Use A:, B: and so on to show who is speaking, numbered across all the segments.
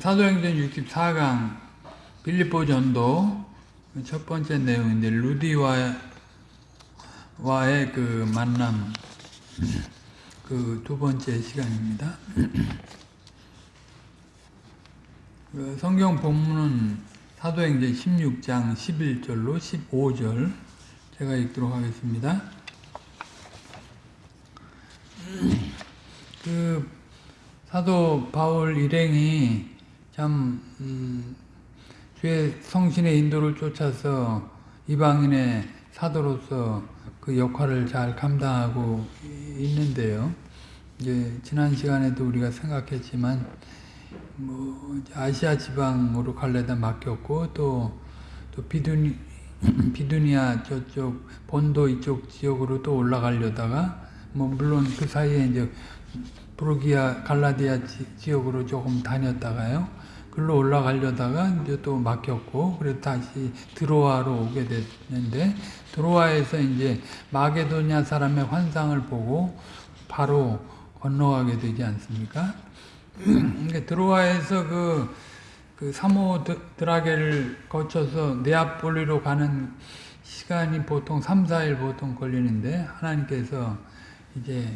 A: 사도행전 64강 빌립보 전도 첫 번째 내용인데 루디와 와의 그 만남 그 두 번째 시간입니다. 그 성경 본문은 사도행전 16장 11절로 15절 제가 읽도록 하겠습니다. 그 사도 바울 일행이 참 음, 주의 성신의 인도를 쫓아서 이방인의 사도로서 그 역할을 잘 감당하고 있는데요. 이제 지난 시간에도 우리가 생각했지만 뭐 아시아 지방으로 갈래다 맡겼고 또, 또 비두니, 비두니아 저쪽 본도 이쪽 지역으로 또 올라가려다가 뭐 물론 그 사이에 이제 브루기아 갈라디아 지, 역으로 조금 다녔다가요. 글로 올라가려다가 이제 또 막혔고 그래서 다시 드로아로 오게 됐는데 드로아에서 이제 마게도냐 사람의 환상을 보고 바로 건너가게 되지 않습니까? 그러니까 드로아에서 그, 그 사모 드라게를 거쳐서 네아폴리로 가는 시간이 보통 3, 4일 보통 걸리는데 하나님께서 이제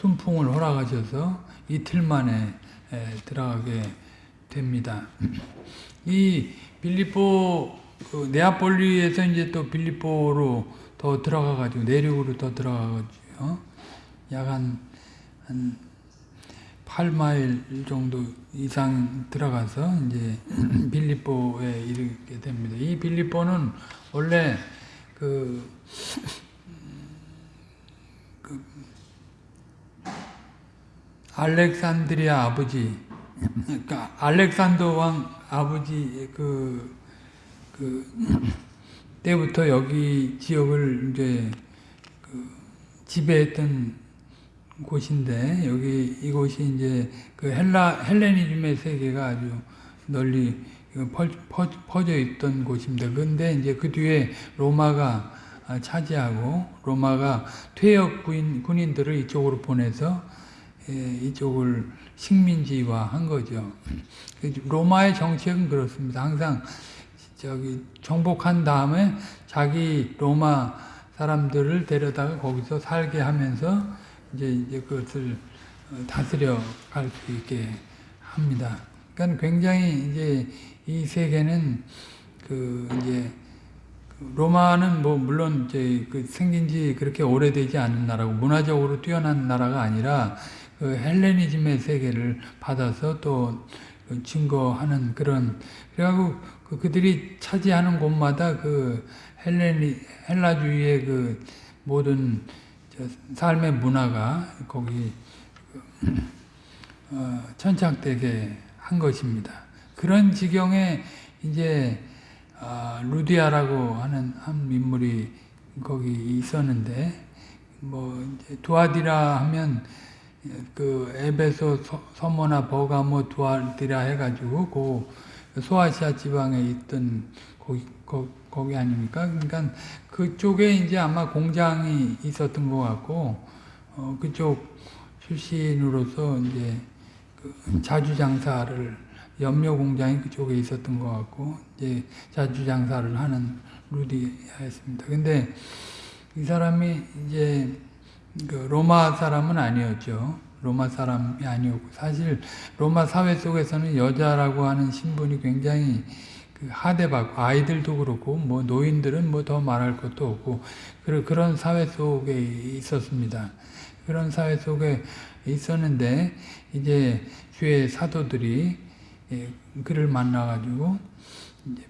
A: 순풍을 허락하셔서 이틀 만에 들어가게 됩니다. 이 빌리포 그 네아폴리에서 이제 또 빌리포로 더 들어가 가지고 내륙으로 더 들어가 가지고 약한 한 8마일 정도 이상 들어가서 이제 빌리포에 이르게 됩니다. 이 빌리포는 원래 그, 그 알렉산드리아 아버지 그러니까 알렉산더 왕 아버지 그, 그 때부터 여기 지역을 이제 그 지배했던 곳인데 여기 이곳이 이제 그 헬라 헬레니즘의 세계가 아주 널리 퍼, 퍼, 퍼져 있던 곳입니다. 근데 이제 그 뒤에 로마가 차지하고 로마가 퇴역 군인, 군인들을 이쪽으로 보내서 이쪽을 식민지화 한 거죠. 그 로마의 정책은 그렇습니다. 항상 저기 정복한 다음에 자기 로마 사람들을 데려다가 거기서 살게 하면서 이제, 이제 그것을 다스려 갈 수 있게 합니다. 그러니까 굉장히 이제 이 세계는 그 이제 로마는 뭐 물론 이제 그 생긴 지 그렇게 오래되지 않은 나라고 문화적으로 뛰어난 나라가 아니라 그 헬레니즘의 세계를 받아서 또 증거하는 그런 그래갖고 그 그들이 차지하는 곳마다 그 헬레니 헬라주의의 그 모든 삶의 문화가 거기 어, 천착되게 한 것입니다. 그런 지경에 이제 어, 루디아라고 하는 한 인물이 거기 있었는데 뭐 두아디라 하면 그 에베소 서모나 버가모 두아디라 해가지고 그 소아시아 지방에 있던 거기, 거, 거기 아닙니까? 그러니까 그쪽에 이제 아마 공장이 있었던 것 같고 어, 그쪽 출신으로서 이제 그 자주 장사를 염료 공장이 그쪽에 있었던 것 같고 이제 자주 장사를 하는 루디였습니다. 근데 이 사람이 이제 그 로마 사람은 아니었죠. 로마 사람이 아니었고 사실 로마 사회 속에서는 여자라고 하는 신분이 굉장히 그 하대받고 아이들도 그렇고 뭐 노인들은 뭐 더 말할 것도 없고 그런 사회 속에 있었습니다. 그런 사회 속에 있었는데 이제 주의 사도들이 예, 그를 만나가지고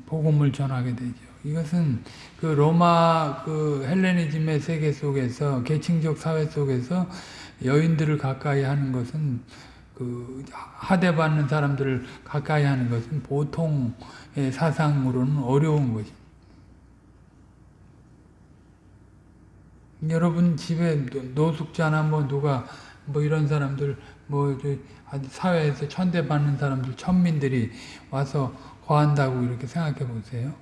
A: 복음을 전하게 되죠. 이것은 그 로마 그 헬레니즘의 세계 속에서 계층적 사회 속에서 여인들을 가까이 하는 것은 그 하대받는 사람들을 가까이 하는 것은 보통의 사상으로는 어려운 것입니다. 여러분 집에 노숙자나 뭐 누가 뭐 이런 사람들 뭐 사회에서 천대받는 사람들 천민들이 와서 거한다고 이렇게 생각해 보세요.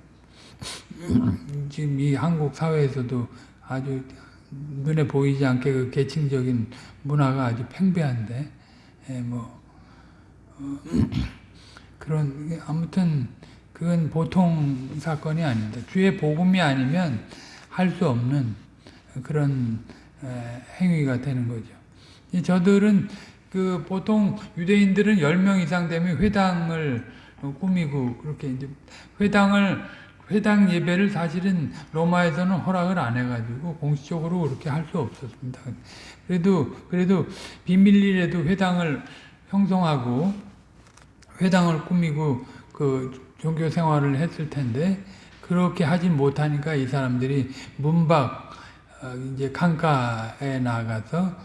A: 지금 이 한국 사회에서도 아주 눈에 보이지 않게 그 계층적인 문화가 아주 팽배한데 예, 뭐 어, 그런 아무튼 그건 보통 사건이 아닙니다. 주의 복음이 아니면 할 수 없는 그런 에, 행위가 되는 거죠. 이 저들은 그 보통 유대인들은 10명 이상 되면 회당을 꾸미고 그렇게 이제 회당을 회당 예배를 사실은 로마에서는 허락을 안 해가지고 공식적으로 그렇게 할 수 없었습니다. 그래도 그래도 비밀리에도 회당을 형성하고 회당을 꾸미고 그 종교 생활을 했을 텐데 그렇게 하지 못하니까 이 사람들이 문밖 어, 이제 강가에 나가서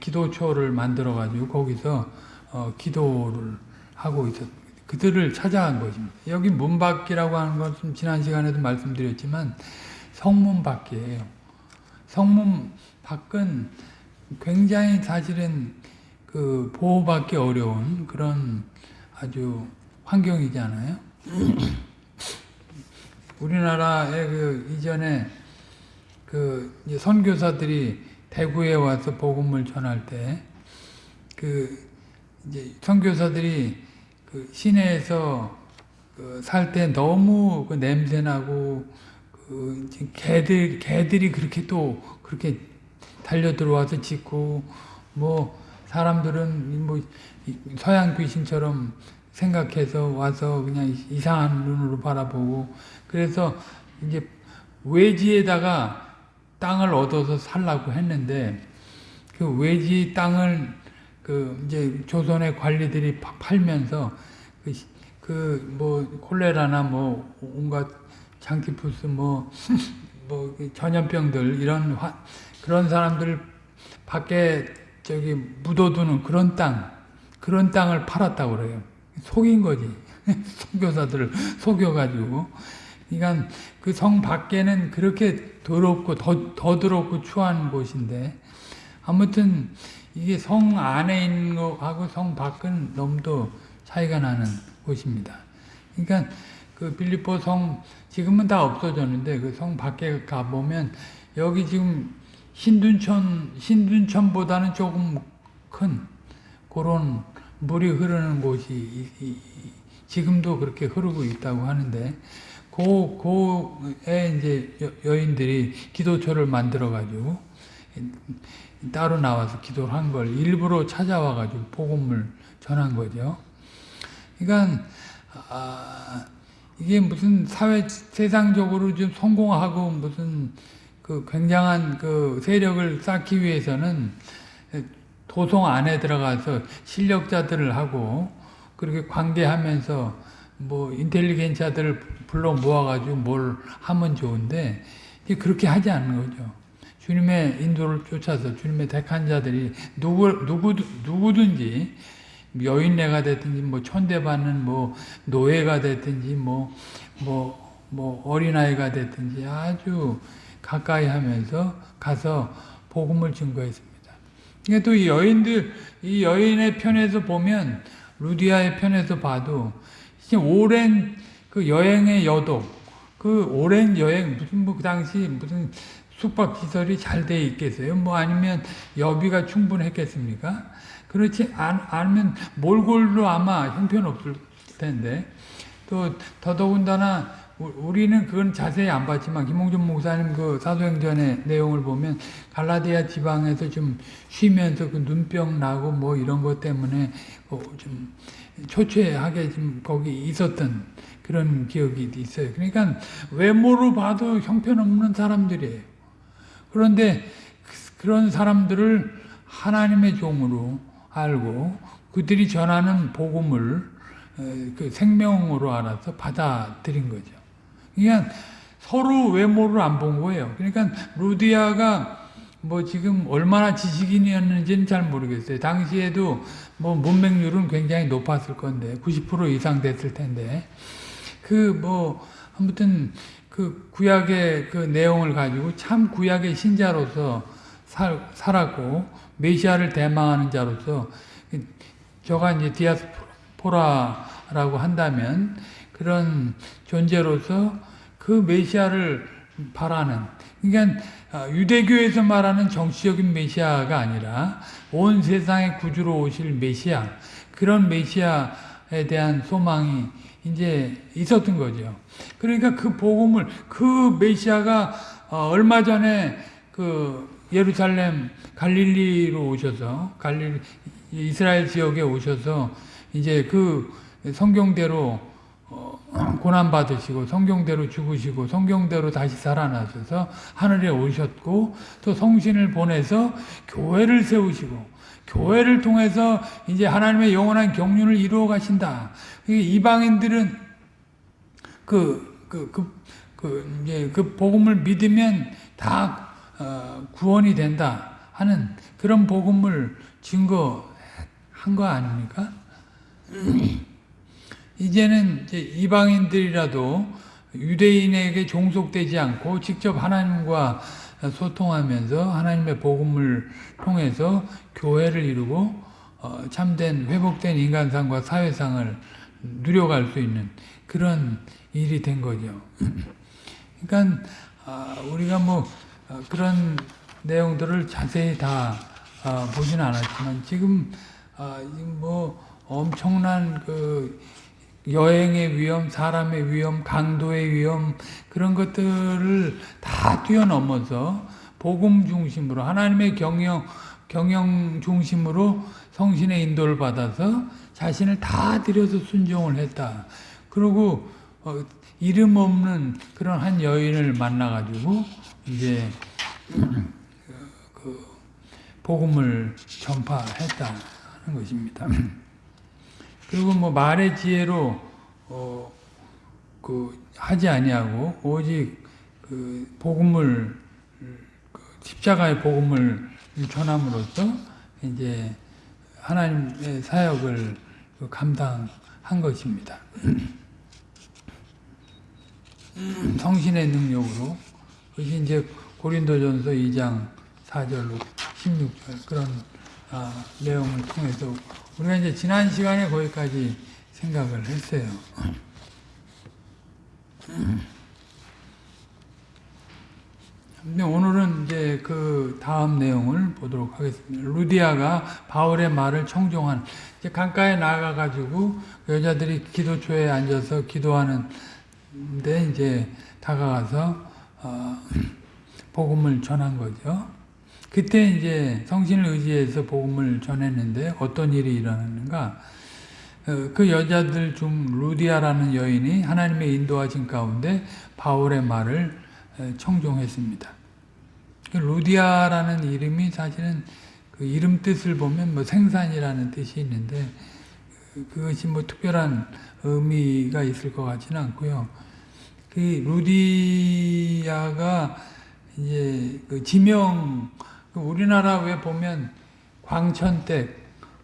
A: 기도초를 만들어 가지고 거기서 어, 기도를 하고 있었. 그들을 찾아간 것입니다. 여기 문 밖이라고 하는 것은 지난 시간에도 말씀드렸지만 성문 밖이에요. 성문 밖은 굉장히 사실은 그 보호받기 어려운 그런 아주 환경이잖아요. 우리나라에 그 이전에 그 선교사들이 대구에 와서 복음을 전할 때 그 이제 선교사들이 그 시내에서 그 살때 너무 그 냄새 나고 그 개들 개들이 그렇게 또 그렇게 달려 들어와서 짖고 뭐 사람들은 뭐 서양 귀신처럼 생각해서 와서 그냥 이상한 눈으로 바라보고 그래서 이제 외지에다가 땅을 얻어서 살라고 했는데 그 외지 땅을 그 이제 조선의 관리들이 파- 팔면서 그뭐 콜레라나 뭐 온갖 장티푸스 뭐뭐 전염병들 이런 화, 그런 사람들 밖에 저기 묻어두는 그런 땅 그런 땅을 팔았다고 그래요. 속인 거지. 선교사들을 속여가지고. 그러니까 그 성 밖에는 그렇게 더럽고 더, 더 더럽고 추한 곳인데 아무튼 이게 성 안에 있는 거하고 성 밖은 너무도 차이가 나는 곳입니다. 그러니까 그 빌립보 성 지금은 다 없어졌는데 그 성 밖에 가 보면 여기 지금 신둔천 신둔천보다는 조금 큰 그런 물이 흐르는 곳이 이- 이- 이- 지금도 그렇게 흐르고 있다고 하는데 그, 그에 이제 여- 여인들이 기도처를 만들어 가지고 따로 나와서 기도를 한 걸 일부러 찾아와 가지고 복음을 전한 거죠. 그러니까 아, 이게 무슨 사회 세상적으로 좀 성공하고 무슨 그 굉장한 그 세력을 쌓기 위해서는 도성 안에 들어가서 실력자들을 하고 그렇게 관계하면서 뭐 인텔리겐자들을 불러 모아가지고 뭘 하면 좋은데 그렇게 하지 않는 거죠. 주님의 인도를 쫓아서 주님의 택한 자들이 누구 누구 누구든지 여인네가 됐든지 뭐 천대받는 뭐 노예가 됐든지 뭐뭐 뭐 어린아이가 됐든지 아주 가까이 하면서 가서 복음을 증거했습니다. 이게 또 이 여인들, 이 여인의 편에서 보면, 루디아의 편에서 봐도, 오랜 그 여행의 여독, 그 오랜 여행, 무슨 뭐 그 당시 무슨 숙박시설이 잘 돼 있겠어요? 뭐 아니면 여비가 충분했겠습니까? 그렇지 않, 않으면 몰골로 아마 형편없을 텐데, 또 더더군다나 우- 우리는 그건 자세히 안 봤지만 김홍준 목사님 그 사도행전의 내용을 보면 갈라디아 지방에서 좀 쉬면서 그 눈병 나고 뭐 이런 것 때문에 어, 좀 초췌하게 좀 거기 있었던 그런 기억이 있어요. 그러니까 외모로 봐도 형편없는 사람들이에요. 그런데 그- 그런 사람들을 하나님의 종으로 알고 그들이 전하는 복음을 어, 그 생명으로 알아서 받아들인 거죠. 그러니까 서로 외모를 안 본 거예요. 그러니까 루디아가 뭐 지금 얼마나 지식인이었는지는 잘 모르겠어요. 당시에도 뭐 문맹률은 굉장히 높았을 건데 90% 이상 됐을 텐데 그 뭐 아무튼 그 구약의 그 내용을 가지고 참 구약의 신자로서 살, 살았고 메시아를 대망하는 자로서 저가 이제 디아스포라라고 한다면 그런 존재로서 그 메시아를 바라는 그러니까 아, 유대교에서 말하는 정치적인 메시아가 아니라 온 세상의 구주로 오실 메시아 그런 메시아 대한 소망이 이제 있었던 거죠. 그러니까 그 복음을 그 메시아가 어, 얼마 전에 그 예루살렘 갈릴리로 오셔서 갈릴리 이스라엘 지역에 오셔서 이제 그 성경대로 어, 고난 받으시고 성경대로 죽으시고 성경대로 다시 살아나셔서 하늘에 오셨고 또 성신을 보내서 교회를 세우시고 교회를 통해서 이제 하나님의 영원한 경륜을 이루어 가신다. 이방인들은 그, 그, 그, 그, 이제 그 복음을 믿으면 다 어, 구원이 된다 하는 그런 복음을 증거한 거 아닙니까? 이제는 이제 이방인들이라도 유대인에게 종속되지 않고 직접 하나님과 소통하면서 하나님의 복음을 통해서 교회를 이루고 어, 참된 회복된 인간상과 사회상을 누려갈 수 있는 그런 일이 된 거죠. 그러니까 아, 우리가 뭐 어, 그런 내용들을 자세히 다 어, 보지는 않았지만 지금 아, 뭐 엄청난 그 여행의 위험, 사람의 위험, 강도의 위험 그런 것들을 다 뛰어넘어서 복음 중심으로 하나님의 경영 경영 중심으로 성신의 인도를 받아서 자신을 다 들여서 순종을 했다. 그리고 어, 이름 없는 그런 한 여인을 만나가지고 이제 그 복음을 전파했다는 것입니다. 그리고 뭐 말의 지혜로 어, 그 하지 아니하고 오직 그 복음을 그 십자가의 복음을 전함으로써 이제 하나님의 사역을 그 감당한 것입니다. 성신의 능력으로 그것이 이제 고린도전서 2장 4절 16절 그런 아, 내용을 통해서 우리가 이제 지난 시간에 거기까지 생각을 했어요. 근데 오늘은 이제 그 다음 내용을 보도록 하겠습니다. 루디아가 바울의 말을 청종한 이제 강가에 나가 가지고 여자들이 기도초에 앉아서 기도하는 데 이제 다가가서 어, 복음을 전한 거죠. 그때 이제 성신을 의지해서 복음을 전했는데 어떤 일이 일어났는가? 어, 그 여자들 중 루디아라는 여인이 하나님의 인도하신 가운데 바울의 말을 청종했습니다. 그 루디아라는 이름이 사실은 그 이름 뜻을 보면 뭐 생산이라는 뜻이 있는데 그것이 뭐 특별한 의미가 있을 것 같지는 않고요. 그 루디아가 이제 그 지명 그 우리나라 왜 보면 광천댁,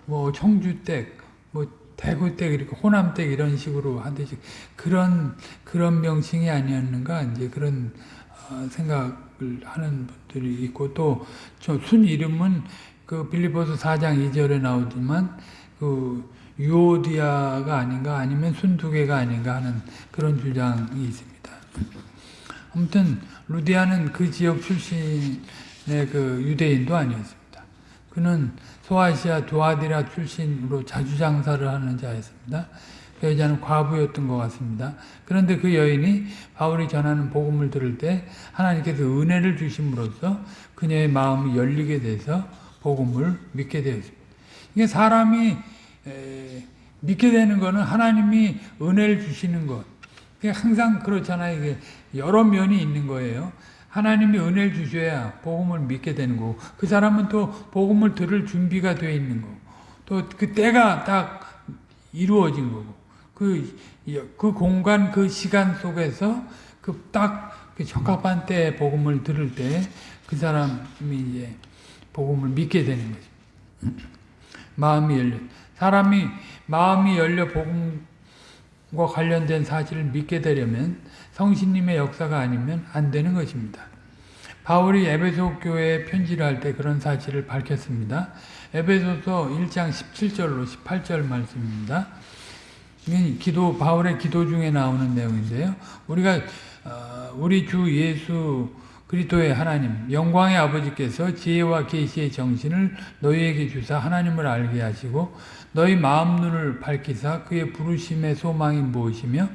A: 뭐 청주댁, 뭐 대구댁 이렇게 호남댁 이런 식으로 하듯이 그런 그런 명칭이 아니었는가 이제 그런 어, 생각을 하는 분들이 있고 또순 이름은 그 빌리포스 4장 2절에 나오지만 그 유오디아가 아닌가 아니면 순두개가 아닌가 하는 그런 주장이 있습니다. 아무튼 루디아는 그 지역 출신 네, 그 유대인도 아니었습니다. 그는 소아시아 두아디라 출신으로 자주 장사를 하는 자였습니다. 그 여자는 과부였던 것 같습니다. 그런데 그 여인이 바울이 전하는 복음을 들을 때 하나님께서 은혜를 주심으로써 그녀의 마음이 열리게 돼서 복음을 믿게 되었습니다. 이게 사람이 믿게 되는 것은 하나님이 은혜를 주시는 것. 항상 그렇잖아요. 이게 여러 면이 있는 거예요. 하나님이 은혜를 주셔야 복음을 믿게 되는 거고 그 사람은 또 복음을 들을 준비가 되어 있는 거고 또 그 때가 딱 이루어진 거고 그, 그 공간 그 시간 속에서 그 딱 그 적합한 때에 복음을 들을 때 그 사람이 이제 복음을 믿게 되는 거죠. 마음이 열려 사람이 마음이 열려 복음 과 관련된 사실을 믿게 되려면 성신님의 역사가 아니면 안 되는 것입니다. 바울이 에베소 교회에 편지를 할 때 그런 사실을 밝혔습니다. 에베소서 1장 17절로 18절 말씀입니다. 기도 바울의 기도 중에 나오는 내용인데요. 우리가 어, 우리 주 예수 그리스도의 하나님 영광의 아버지께서 지혜와 계시의 정신을 너희에게 주사 하나님을 알게 하시고 너희 마음 눈을 밝히사 그의 부르심의 소망이 무엇이며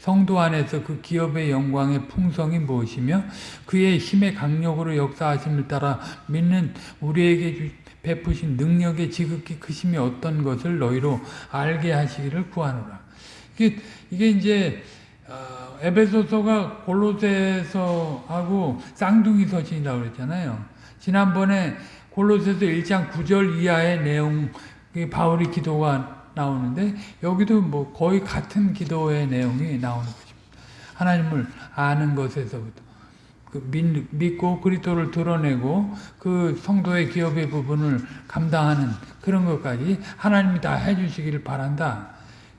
A: 성도 안에서 그 기업의 영광의 풍성이 무엇이며 그의 힘의 강력으로 역사하심을 따라 믿는 우리에게 주- 베푸신 능력의 지극히 크심이 어떤 것을 너희로 알게 하시기를 구하노라. 이게, 이게 이제 어, 에베소서가 골로새서 하고 쌍둥이 서신이라고 그랬잖아요. 지난번에 골로새서 1장 9절 이하의 내용 이 바울의 기도가 나오는데 여기도 뭐 거의 같은 기도의 내용이 나오는 것입니다. 하나님을 아는 것에서부터 그 믿, 믿고 그리스도를 드러내고 그 성도의 기업의 부분을 감당하는 그런 것까지 하나님이 다 해주시기를 바란다.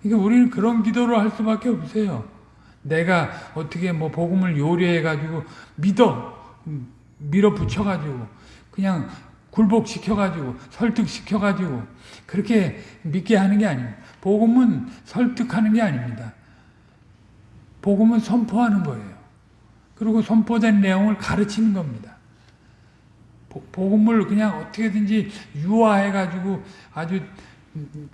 A: 그러니까 우리는 그런 기도를 할 수밖에 없어요. 내가 어떻게 뭐 복음을 요리해 가지고 믿어 음, 밀어붙여 가지고 그냥 굴복시켜 가지고 설득시켜 가지고 그렇게 믿게 하는 게 아닙니다. 복음은 설득하는 게 아닙니다. 복음은 선포하는 거예요. 그리고 선포된 내용을 가르치는 겁니다. 보- 복음을 그냥 어떻게든지 유화해 가지고 아주 음,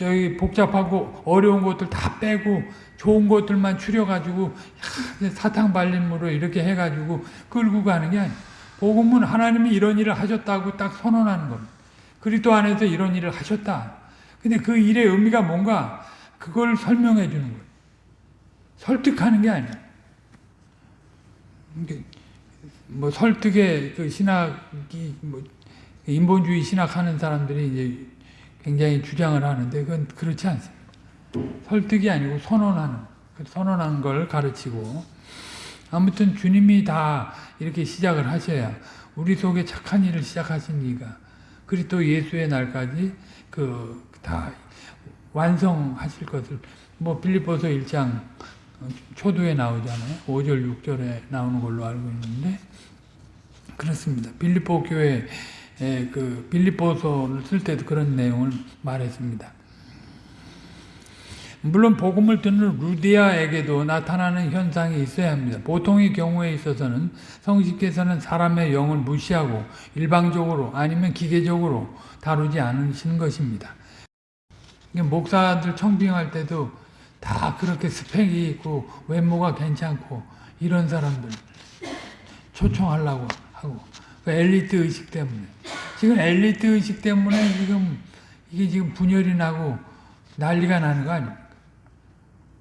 A: 저, 저기 복잡하고 어려운 것들 다 빼고 좋은 것들만 추려가지고 사탕 발림으로 이렇게 해가지고 끌고 가는 게 아니에요. 복음은 하나님이 이런 일을 하셨다고 딱 선언하는 겁니다. 그리스도 안에서 이런 일을 하셨다. 근데 그 일의 의미가 뭔가 그걸 설명해 주는 거예요. 설득하는 게 아니에요. 뭐 설득의 그 신학이 뭐 인본주의 신학하는 사람들이 이제 굉장히 주장을 하는데 그건 그렇지 않습니다. 설득이 아니고 선언하는 그 선언하는 걸 가르치고 아무튼 주님이 다 이렇게 시작을 하셔야 우리 속에 착한 일을 시작하신 이가 그리스도 예수의 날까지 그 다 완성하실 것을 뭐 빌립보서 1장 초두에 나오잖아요. 5절 6절에 나오는 걸로 알고 있는데 그렇습니다. 빌립보 교회 그 빌립보서를 쓸 때도 그런 내용을 말했습니다. 물론 복음을 듣는 루디아에게도 나타나는 현상이 있어야 합니다. 보통의 경우에 있어서는 성식께서는 사람의 영을 무시하고 일방적으로 아니면 기계적으로 다루지 않으시는 것입니다. 목사들 청빙할 때도 다 그렇게 스펙이 있고 외모가 괜찮고 이런 사람들 초청하려고 하고 그 엘리트 의식 때문에 지금 엘리트 의식 때문에 지금 이게 지금 분열이 나고 난리가 나는 거 아닙니까?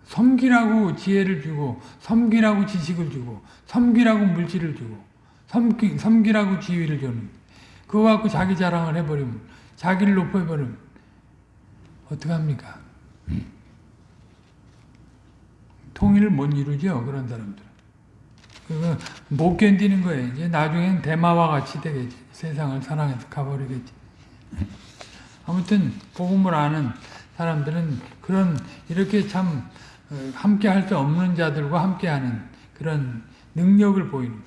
A: 섬기라고 지혜를 주고 섬기라고 지식을 주고 섬기라고 물질을 주고 섬기, 섬기라고 지위를 주는 그거 갖고 자기 자랑을 해버리면 자기를 높여버리면 어떡합니까? 통일을 못 이루죠 그런 사람들 그거 못 견디는 거예요 이제 나중엔 대마와 같이 되겠지 세상을 사랑해서 가버리겠지 아무튼 복음을 아는 사람들은 그런 이렇게 참 어, 함께 할 수 없는 자들과 함께하는 그런 능력을 보이는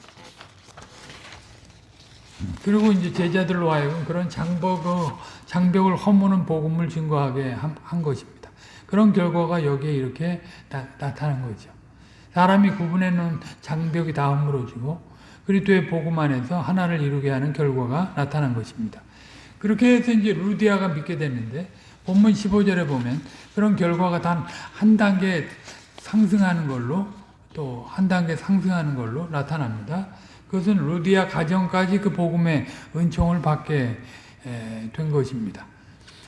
A: 그리고 이제 제자들로 하여금 그런 장벽을, 장벽을 허무는 복음을 증거하게 한, 한 것입니다. 그런 결과가 여기에 이렇게 나, 나타난 거죠. 사람이 구분해 놓은 장벽이 다 허물어지고 그리스도의 복음 안에서 하나를 이루게 하는 결과가 나타난 것입니다. 그렇게 해서 이제 루디아가 믿게 됐는데 본문 15절에 보면 그런 결과가 단 한 단계 상승하는 걸로 또 한 단계 상승하는 걸로 나타납니다. 그것은 루디아 가정까지 그 복음의 은총을 받게 된 것입니다.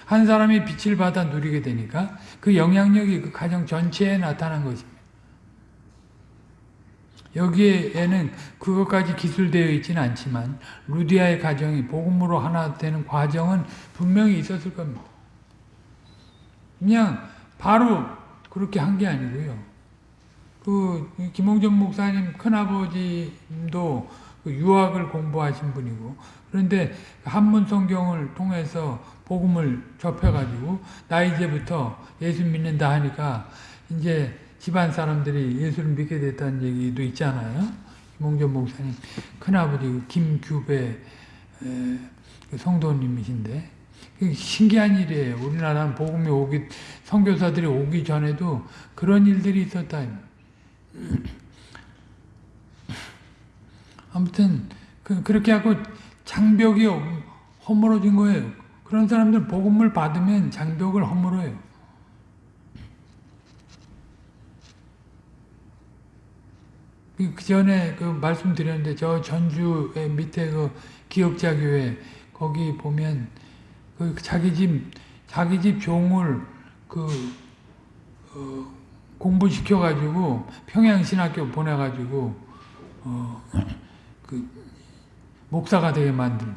A: 한 사람이 빛을 받아 누리게 되니까 그 영향력이 그 가정 전체에 나타난 것입니다. 여기에는 그것까지 기술되어 있지는 않지만 루디아의 가정이 복음으로 하나 되는 과정은 분명히 있었을 겁니다. 그냥 바로 그렇게 한 게 아니고요. 그 김홍전 목사님 큰아버지도 그 유학을 공부하신 분이고 그런데 한문 성경을 통해서 복음을 접해가지고 나 이제부터 예수 믿는다 하니까 이제 집안 사람들이 예수를 믿게 됐다는 얘기도 있잖아요. 김홍전 목사님 큰아버지 김규배 그 성도님이신데 신기한 일이에요. 우리나라는 복음이 오기 선교사들이 오기 전에도 그런 일들이 있었다. 아무튼 그, 그렇게 하고 장벽이 허물어진 거예요. 그런 사람들 복음을 받으면 장벽을 허물어요. 그 전에 그 말씀드렸는데 저 전주의 밑에 그 기억자 교회 거기 보면 그 자기 집 자기 집 종을 그 어, 공부시켜 가지고 평양신학교 보내 가지고 어, 그 목사가 되게 만든.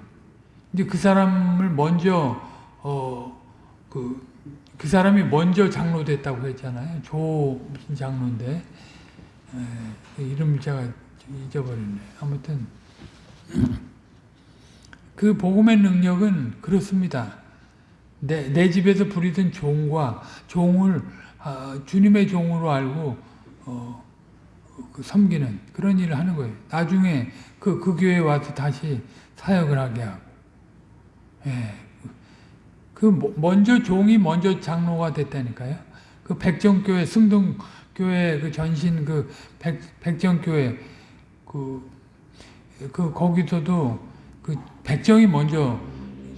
A: 이제 그 사람을 먼저 어그 그 사람이 먼저 장로 됐다고 했잖아요. 조 무슨 장로인데 에, 이름 제가 잊어버렸네. 아무튼 그 복음의 능력은 그렇습니다. 내, 내 집에서 부리던 종과 종을 아, 주님의 종으로 알고 어, 그 섬기는 그런 일을 하는 거예요. 나중에 그, 그 교회에 와서 다시 사역을 하게 하고. 예. 그 먼저 종이 먼저 장로가 됐다니까요. 그 백정교회 승동 교회 그 전신 그 백, 백정교회 그, 그 거기서도 그 백정이 먼저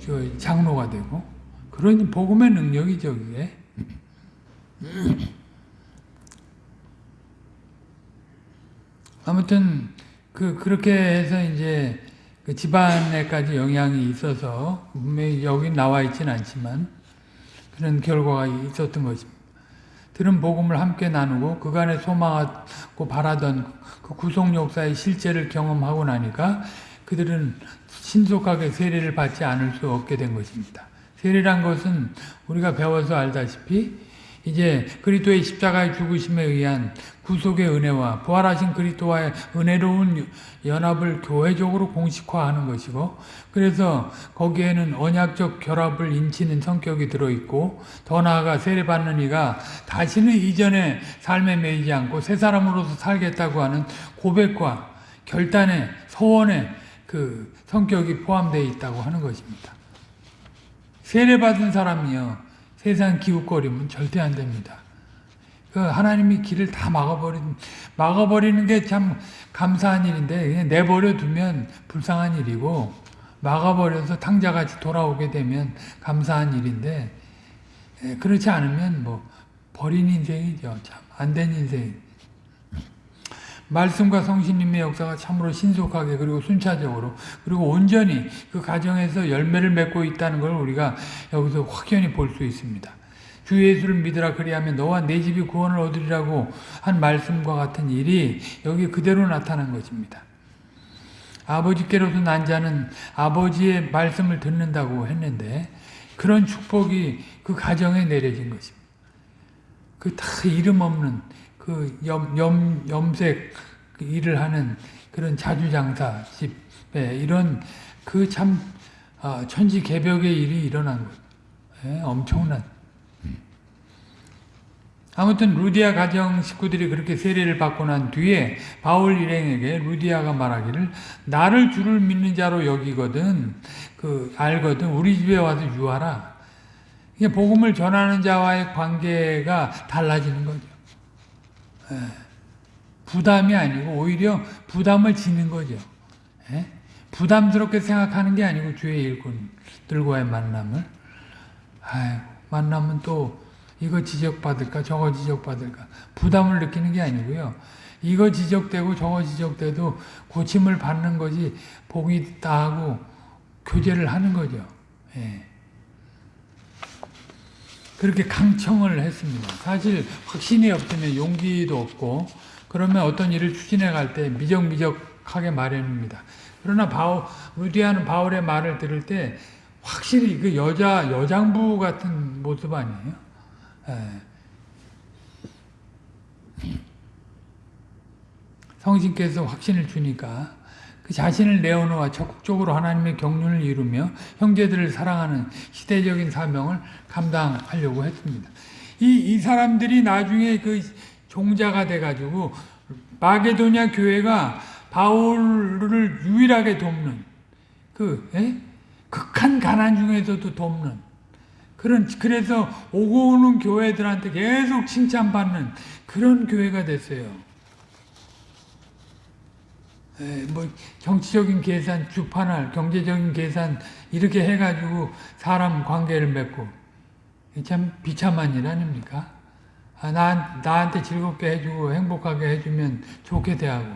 A: 저 장로가 되고 그런 복음의 능력이죠 그게. 아무튼 그 그렇게 해서 이제 그 집안에까지 영향이 있어서 분명히 여기 나와 있지는 않지만 그런 결과가 있었던 것입니다. 들은 복음을 함께 나누고 그간에 소망하고 바라던 그 구속 역사의 실제를 경험하고 나니까 그들은 신속하게 세례를 받지 않을 수 없게 된 것입니다. 세례란 것은 우리가 배워서 알다시피 이제 그리스도의 십자가의 죽으심에 의한 구속의 은혜와 부활하신 그리스도와의 은혜로운 연합을 교회적으로 공식화하는 것이고 그래서 거기에는 언약적 결합을 인치는 성격이 들어있고 더 나아가 세례받는 이가 다시는 이전의 삶에 매이지 않고 새 사람으로서 살겠다고 하는 고백과 결단의 서원의 그 성격이 포함되어 있다고 하는 것입니다. 세례받은 사람이요 세상 기웃거리면 절대 안 됩니다. 그 하나님이 길을 다 막아버린 막아버리는 게 참 감사한 일인데 내버려 두면 불쌍한 일이고 막아버려서 탕자같이 돌아오게 되면 감사한 일인데 예, 그렇지 않으면 뭐 버린 인생이죠. 참 안 된 인생. 말씀과 성신님의 역사가 참으로 신속하게 그리고 순차적으로 그리고 온전히 그 가정에서 열매를 맺고 있다는 걸 우리가 여기서 확연히 볼 수 있습니다. 주 예수를 믿으라 그리하면 너와 내 집이 구원을 얻으리라고 한 말씀과 같은 일이 여기 그대로 나타난 것입니다. 아버지께로서 난 자는 아버지의 말씀을 듣는다고 했는데 그런 축복이 그 가정에 내려진 것입니다. 그 다 이름 없는 그 염, 염, 염색 일을 하는 그런 자주장사 집에 이런 그참 아, 천지 개벽의 일이 일어난 것. 예, 엄청난. 아무튼 루디아 가정 식구들이 그렇게 세례를 받고 난 뒤에 바울 일행에게 루디아가 말하기를 나를 주를 믿는 자로 여기거든 그 알거든 우리 집에 와서 유하라. 이게 복음을 전하는 자와의 관계가 달라지는 거죠. 예. 부담이 아니고 오히려 부담을 지는 거죠. 예? 부담스럽게 생각하는 게 아니고 주의 일꾼들과의 만남을 아유, 만나면 또 이거 지적받을까 저거 지적받을까 부담을 느끼는 게 아니고요. 이거 지적되고 저거 지적돼도 고침을 받는 것이 복이 하고 교제를 하는 거죠. 예. 그렇게 강청을 했습니다. 사실 확신이 없으면 용기도 없고 그러면 어떤 일을 추진해 갈 때 미적미적하게 마련입니다. 그러나 바울, 루디아는 바울의 말을 들을 때 확실히 그 여자, 여장부 같은 모습 아니에요? 예. 성신께서 확신을 주니까 그 자신을 내어놓아 적극적으로 하나님의 경륜을 이루며 형제들을 사랑하는 시대적인 사명을 감당하려고 했습니다. 이, 이 사람들이 나중에 그 종자가 돼가지고 마게도냐 교회가 바울을 유일하게 돕는 그 에? 극한 가난 중에서도 돕는 그런 그래서 오고 오는 교회들한테 계속 칭찬받는 그런 교회가 됐어요. 에, 뭐 정치적인 계산, 주판할, 경제적인 계산 이렇게 해가지고 사람 관계를 맺고. 이참 비참한 일 아닙니까? 아, 나, 나한테 즐겁게 해주고 행복하게 해주면 좋게 대하고.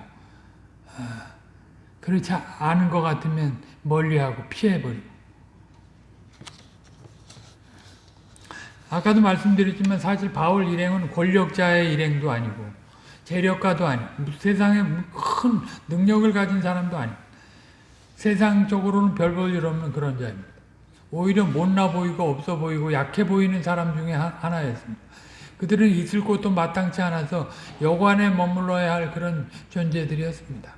A: 아, 그렇지 않은 것 같으면 멀리하고 피해버리고. 아까도 말씀드렸지만 사실 바울 일행은 권력자의 일행도 아니고 재력가도 아니고 세상에 큰 능력을 가진 사람도 아니고 세상적으로는 별 볼 일 없는 그런 자입니다. 오히려 못나 보이고 없어 보이고 약해 보이는 사람 중에 하- 하나였습니다. 그들은 있을 곳도 마땅치 않아서 여관에 머물러야 할 그런 존재들이었습니다.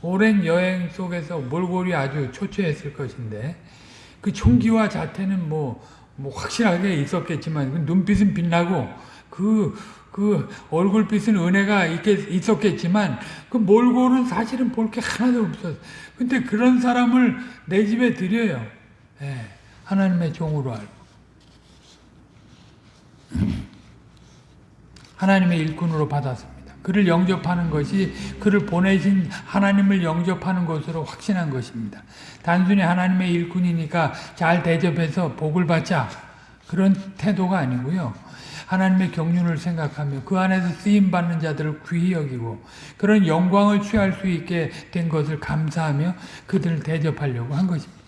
A: 오랜 여행 속에서 몰골이 아주 초췌했을 것인데 그 총기와 자태는 뭐, 뭐 확실하게 있었겠지만 그 눈빛은 빛나고 그, 그 얼굴빛은 은혜가 있겠, 있었겠지만 그 몰골은 사실은 볼 게 하나도 없었어요. 근데 그런 사람을 내 집에 들여요. 예, 하나님의 종으로 알고. 하나님의 일꾼으로 받았습니다. 그를 영접하는 것이 그를 보내신 하나님을 영접하는 것으로 확신한 것입니다. 단순히 하나님의 일꾼이니까 잘 대접해서 복을 받자 그런 태도가 아니고요. 하나님의 경륜을 생각하며 그 안에서 쓰임 받는 자들을 귀히 여기고 그런 영광을 취할 수 있게 된 것을 감사하며 그들을 대접하려고 한 것입니다.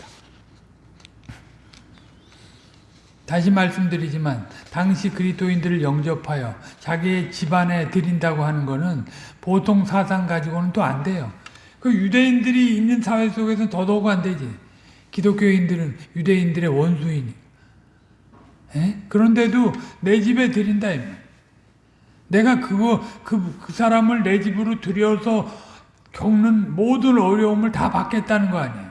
A: 다시 말씀드리지만 당시 그리스도인들을 영접하여 자기의 집안에 드린다고 하는 것은 보통 사상 가지고는 또 안 돼요. 그 유대인들이 있는 사회 속에서 더더욱 안 되지. 기독교인들은 유대인들의 원수이니. 에? 그런데도 내 집에 드린다. 내가 그거 그, 그 사람을 내 집으로 들여서 겪는 모든 어려움을 다 받겠다는 거 아니에요.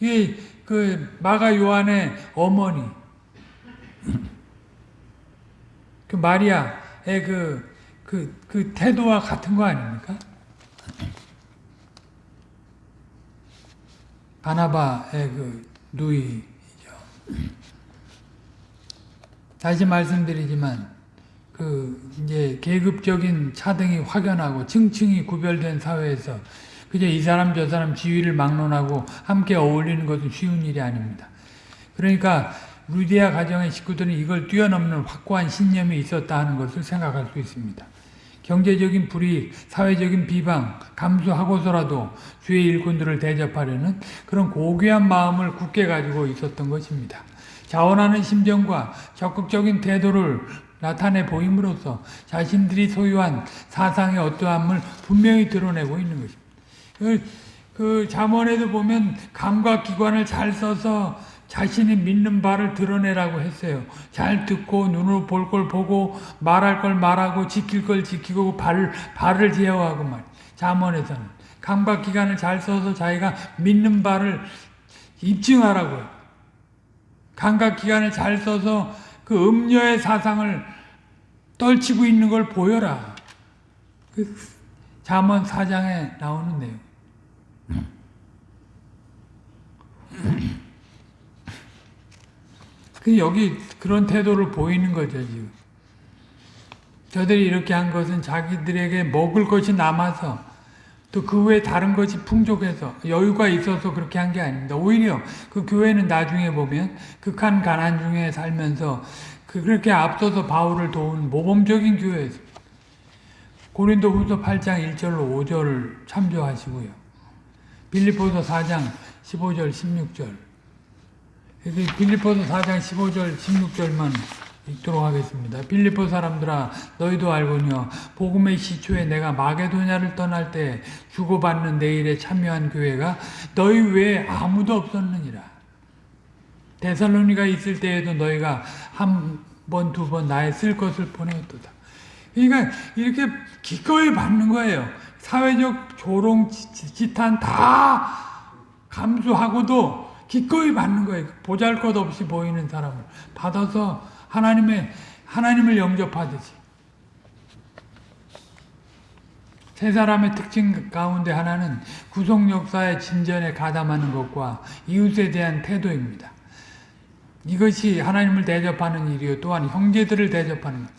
A: 이게 그 마가 요한의 어머니 그 마리아의 그, 그, 그 태도와 같은 거 아닙니까? 바나바의 그 누이죠. 다시 말씀드리지만 그 이제 계급적인 차등이 확연하고 층층이 구별된 사회에서 그저 이 사람 저 사람 지위를 막론하고 함께 어울리는 것은 쉬운 일이 아닙니다. 그러니까 루디아 가정의 식구들은 이걸 뛰어넘는 확고한 신념이 있었다 하는 것을 생각할 수 있습니다. 경제적인 불이익, 사회적인 비방, 감수하고서라도 주의 일꾼들을 대접하려는 그런 고귀한 마음을 굳게 가지고 있었던 것입니다. 자원하는 심정과 적극적인 태도를 나타내 보임으로써 자신들이 소유한 사상의 어떠함을 분명히 드러내고 있는 것입니다. 그, 그 잠언에도 보면 감각기관을 잘 써서 자신이 믿는 바를 드러내라고 했어요. 잘 듣고 눈으로 볼 걸 보고 말할 걸 말하고 지킬 걸 지키고 발, 발을 제어하고 말. 잠언에서는 감각기관을 잘 써서 자기가 믿는 바를 입증하라고요. 감각 기관을 잘 써서 그 음녀의 사상을 떨치고 있는 걸 보여라. 그 잠언 4장에 나오는 내용. 그 여기 그런 태도를 보이는 거죠, 지금. 저들이 이렇게 한 것은 자기들에게 먹을 것이 남아서 또 그 외에 다른 것이 풍족해서 여유가 있어서 그렇게 한 게 아닙니다. 오히려 그 교회는 나중에 보면 극한 가난 중에 살면서 그 그렇게 앞서서 바울을 도운 모범적인 교회였습니다. 고린도 후서 8장 1절로 5절을 참조하시고요. 빌리포서 4장 15절 16절 여기 빌리포서 4장 15절 16절만 읽도록 하겠습니다. 빌리포 사람들아 너희도 알거니와 복음의 시초에 내가 마게도냐를 떠날 때 주고받는 내 일에 참여한 교회가 너희 외에 아무도 없었느니라. 데살로니가 있을 때에도 너희가 한 번, 두 번 나의 쓸 것을 보내었도다. 그러니까 이렇게 기꺼이 받는 거예요. 사회적 조롱, 지탄 다 감수하고도 기꺼이 받는 거예요. 보잘 것 없이 보이는 사람을 받아서 하나님의 하나님을 영접하듯이 세 사람의 특징 가운데 하나는 구속 역사의 진전에 가담하는 것과 이웃에 대한 태도입니다. 이것이 하나님을 대접하는 일이요 또한 형제들을 대접하는 것.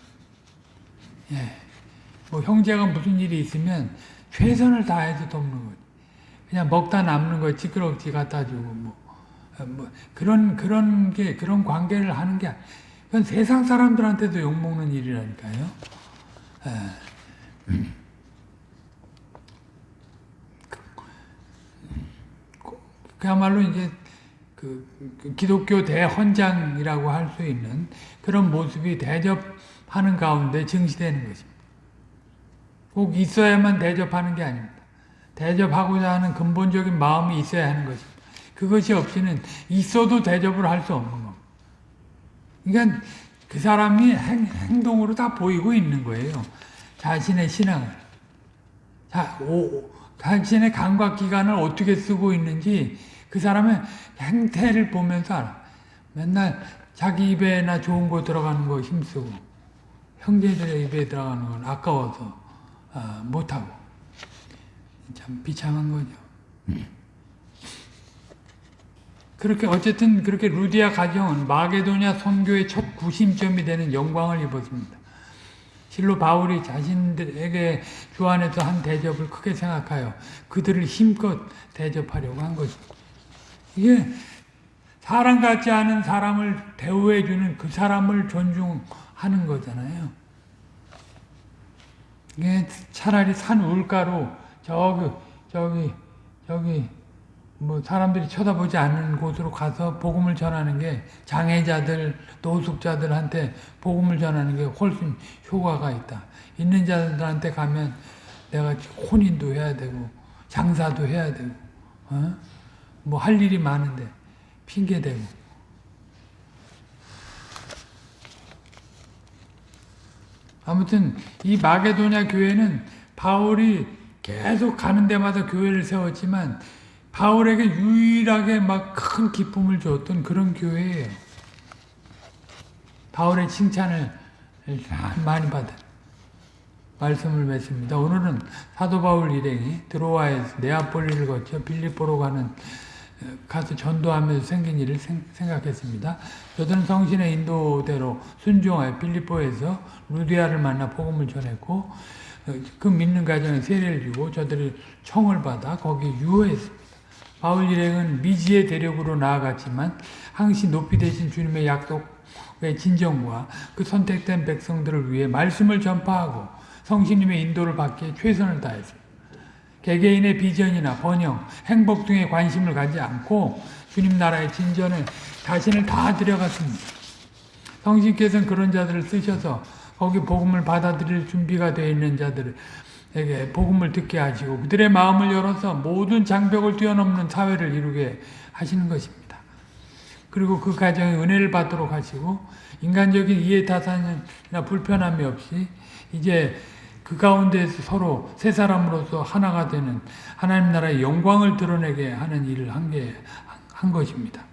A: 예. 뭐 형제가 무슨 일이 있으면 최선을 다해서 돕는 거지. 그냥 먹다 남는 거 찌끄러기 갖다 주고 뭐, 어, 뭐 그런 그런 게 그런 관계를 하는 게 아니- 그건 세상 사람들한테도 욕 먹는 일이라니까요. 에. 그야말로 이제 그, 그 기독교 대헌장이라고 할 수 있는 그런 모습이 대접하는 가운데 증시되는 것입니다. 꼭 있어야만 대접하는 게 아닙니다. 대접하고자 하는 근본적인 마음이 있어야 하는 것입니다. 그것이 없이는 있어도 대접을 할 수 없는 겁니다. 그러니까 그 사람이 행, 행동으로 다 보이고 있는 거예요. 자신의 신앙을. 자, 오, 자신의 감각기관을 어떻게 쓰고 있는지 그 사람의 행태를 보면서 알아. 맨날 자기 입에나 좋은 거 들어가는 거 힘쓰고 형제들의 입에 들어가는 건 아까워서 아, 못하고 참 비참한 거죠. 그렇게 어쨌든 그렇게 루디아 가정은 마게도냐 선교의 첫 구심점이 되는 영광을 입었습니다. 실로 바울이 자신들에게 주 안에서 한 대접을 크게 생각하여 그들을 힘껏 대접하려고 한 것입니다. 이게 사람 같지 않은 사람을 대우해주는 그 사람을 존중하는 거잖아요. 이게 차라리 산 울가로 저기 저기 저기 뭐 사람들이 쳐다보지 않는 곳으로 가서 복음을 전하는 게 장애자들, 노숙자들한테 복음을 전하는 게 훨씬 효과가 있다. 있는 자들한테 가면 내가 혼인도 해야 되고 장사도 해야 되고 어? 뭐 할 일이 많은데 핑계 대고 아무튼 이 마게도냐 교회는 바울이 계속 가는 데마다 교회를 세웠지만 바울에게 유일하게 막 큰 기쁨을 줬던 그런 교회예요. 바울의 칭찬을 많이 받은 말씀을 맺습니다. 오늘은 사도 바울 일행이 드로아에서 네아폴리를 거쳐 빌립보로 가는 가서 전도하면서 생긴 일을 생 각했습니다. 저들은 성신의 인도대로 순종하여 빌립보에서 루디아를 만나 복음을 전했고 그 믿는 가정에 세례를 주고 저들이 청을 받아 거기 유효했습니다. 바울 일행은 미지의 대력으로 나아갔지만 항시 높이 되신 주님의 약속의 진정과 그 선택된 백성들을 위해 말씀을 전파하고 성신님의 인도를 받기에 최선을 다했습니다. 개개인의 비전이나 번영, 행복 등에 관심을 가지 않고 주님 나라의 진전에 자신을 다 들여갔습니다. 성신께서는 그런 자들을 쓰셔서 거기 복음을 받아들일 준비가 되어 있는 자들 에게 복음을 듣게 하시고 그들의 마음을 열어서 모든 장벽을 뛰어넘는 사회를 이루게 하시는 것입니다. 그리고 그 가정에 은혜를 받도록 하시고 인간적인 이해타산이나 불편함이 없이 이제 그 가운데서 서로 세 사람으로서 하나가 되는 하나님 나라의 영광을 드러내게 하는 일을 한 게 한 것입니다.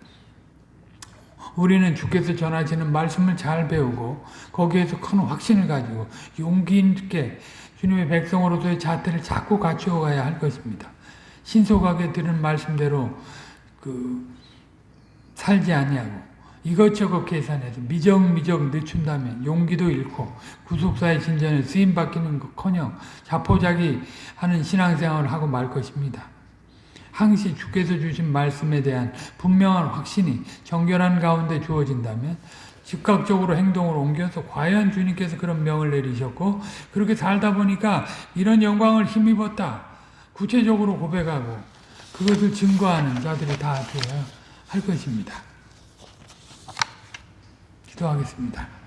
A: 우리는 주께서 전하시는 말씀을 잘 배우고 거기에서 큰 확신을 가지고 용기 있게 주님의 백성으로서의 자태를 자꾸 갖추어 가야 할 것입니다. 신속하게 들은 말씀대로 그 살지 아니하고 이것저것 계산해서 미적미적 늦춘다면 용기도 잃고 구속사의 진전에 쓰임받기는 커녕 자포자기 하는 신앙생활을 하고 말 것입니다. 항시 주께서 주신 말씀에 대한 분명한 확신이 정결한 가운데 주어진다면 즉각적으로 행동을 옮겨서 과연 주님께서 그런 명을 내리셨고 그렇게 살다 보니까 이런 영광을 힘입었다. 구체적으로 고백하고 그것을 증거하는 자들이 다 되어야 할 것입니다. 기도하겠습니다.